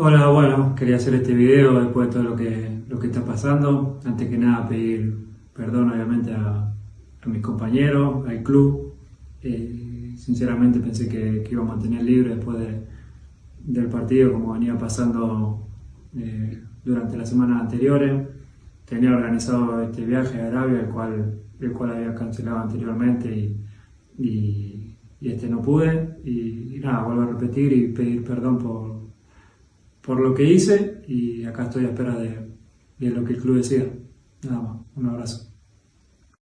Hola, bueno, quería hacer este video después de todo lo que, lo que está pasando. Antes que nada pedir perdón obviamente a, mis compañeros, al club. Eh, sinceramente pensé que, iba a mantener libre después de, del partido como venía pasando eh, durante las semanas anteriores. Tenía organizado este viaje a Arabia, el cual, el cual había cancelado anteriormente y, este no pude. Y nada, vuelvo a repetir y pedir perdón por por lo que hice y acá estoy a espera de, de lo que el club decida. Nada más, un abrazo.